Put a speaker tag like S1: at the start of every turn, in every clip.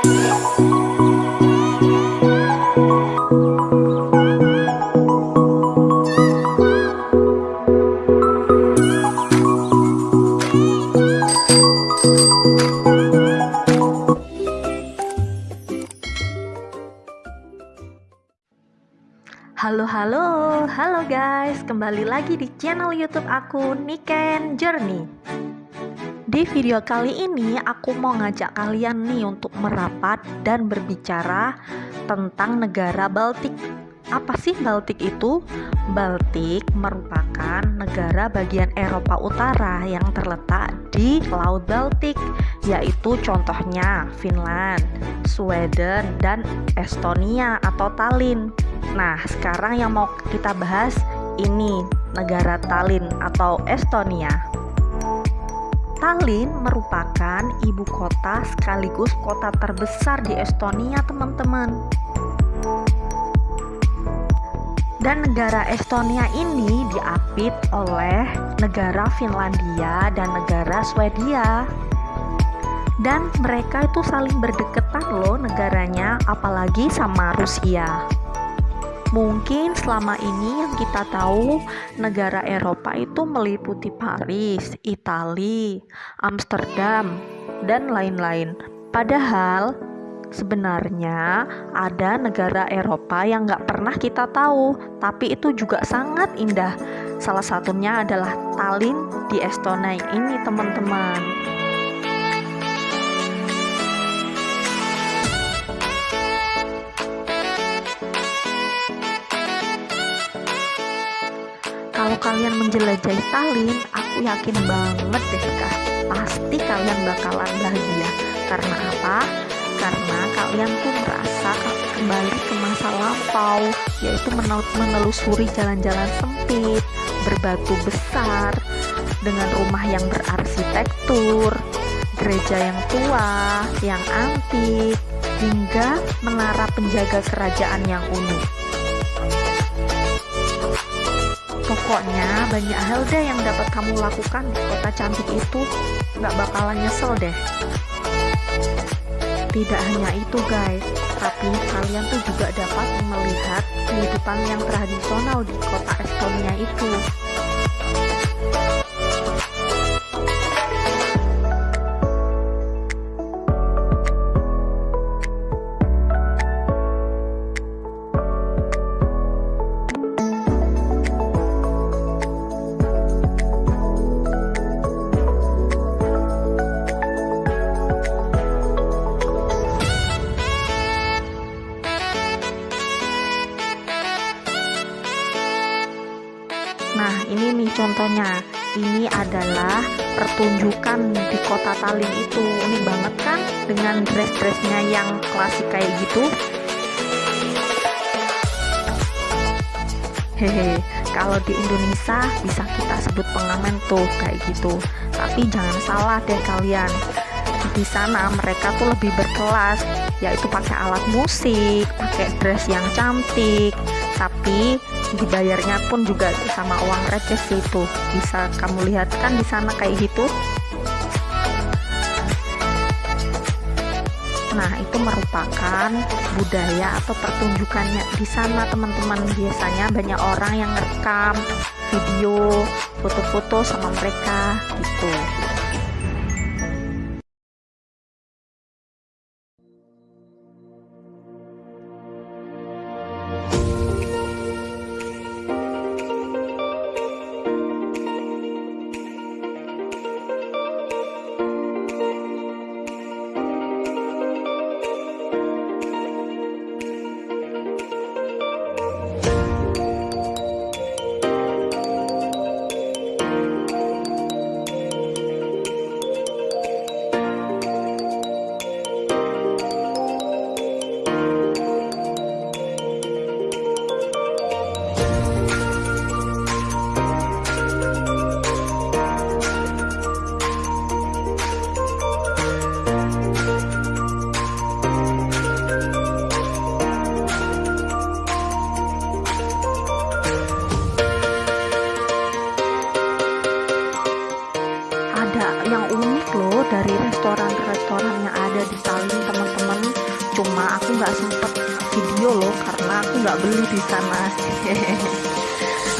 S1: Halo halo, halo guys, kembali lagi di channel YouTube aku Niken Journey. Di video kali ini aku mau ngajak kalian nih untuk merapat dan berbicara tentang negara Baltik. Apa sih Baltik itu? Baltik merupakan negara bagian Eropa Utara yang terletak di Laut Baltik, yaitu contohnya Finland, Sweden, dan Estonia atau Tallinn. Nah, sekarang yang mau kita bahas ini negara Tallinn atau Estonia. Tallinn merupakan ibu kota sekaligus kota terbesar di Estonia, teman-teman. Dan negara Estonia ini diapit oleh negara Finlandia dan negara Swedia. Dan mereka itu saling berdekatan loh negaranya, apalagi sama Rusia. Mungkin selama ini yang kita tahu negara Eropa itu meliputi Paris, Italia, Amsterdam, dan lain-lain. Padahal sebenarnya ada negara Eropa yang nggak pernah kita tahu, tapi itu juga sangat indah. Salah satunya adalah Tallinn di Estonia ini teman-teman. Kalau kalian menjelajahi Tallinn, aku yakin banget deh kak, pasti kalian bakalan bahagia. Karena apa? Karena kalian tuh merasa kembali ke masa lampau, yaitu menelusuri jalan-jalan sempit, berbatu besar, dengan rumah yang berarsitektur, gereja yang tua, yang antik, hingga menara penjaga kerajaan yang unik. Pokoknya banyak hal deh yang dapat kamu lakukan di kota cantik itu, nggak bakalan nyesel deh. Tidak hanya itu guys, tapi kalian tuh juga dapat melihat kehidupan yang tradisional di kota Estonia itu. Adalah pertunjukan di kota Tallinn itu. Unik banget kan dengan dress-dressnya yang klasik kayak gitu. Hehe, kalau di Indonesia bisa kita sebut pengamen tuh kayak gitu. Tapi jangan salah deh kalian. Di sana mereka tuh lebih berkelas, yaitu pakai alat musik, pakai dress yang cantik, tapi dibayarnya pun juga sama uang receh sih itu bisa kamu lihat kan di sana kayak gitu Nah, itu merupakan budaya atau pertunjukannya di sana, teman-teman. Biasanya banyak orang yang rekam video, foto-foto sama mereka gitu.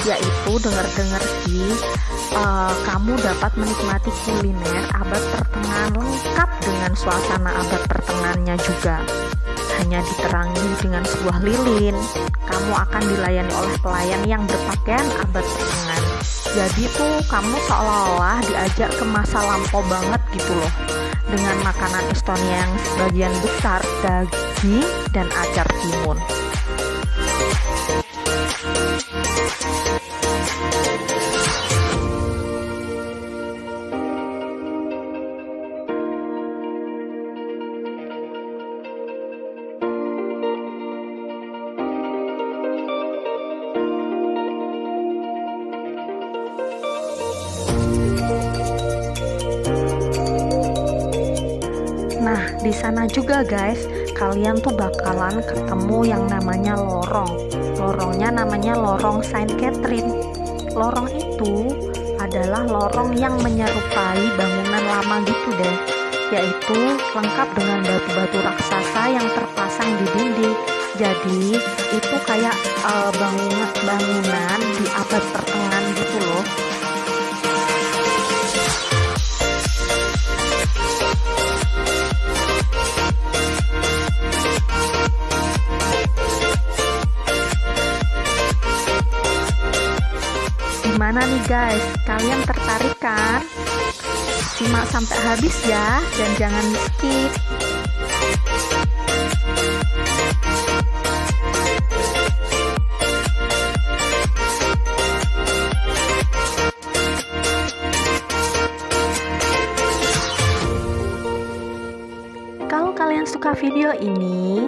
S1: Yaitu dengar-dengar sih uh, kamu dapat menikmati kuliner abad pertengahan lengkap dengan suasana abad pertengahannya juga. Hanya diterangi dengan sebuah lilin. Kamu akan dilayani oleh pelayan yang berpakaian abad pertengahan. Jadi tuh kamu seolah-olah diajak ke masa lampau banget gitu loh. Dengan makanan Estonia yang sebagian besar daging dan acar timun di sana juga guys, kalian tuh bakalan ketemu yang namanya lorong. Lorongnya namanya lorong Saint Catherine. Lorong itu adalah lorong yang menyerupai bangunan lama gitu deh, yaitu lengkap dengan batu-batu raksasa yang terpasang di dinding. Jadi, itu kayak uh, bangunan bangunan di abad pertengahan gitu loh. Gimana nih guys, kalian tertarik kan? Simak sampai habis ya, dan jangan skip. Kalau kalian suka video ini,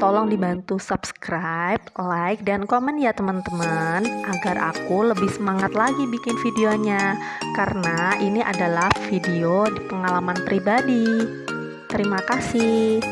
S1: tolong dibantu subscribe, like, dan komen ya teman-teman agar aku lebih semangat lagi bikin videonya karena ini adalah video di pengalaman pribadi. Terima kasih.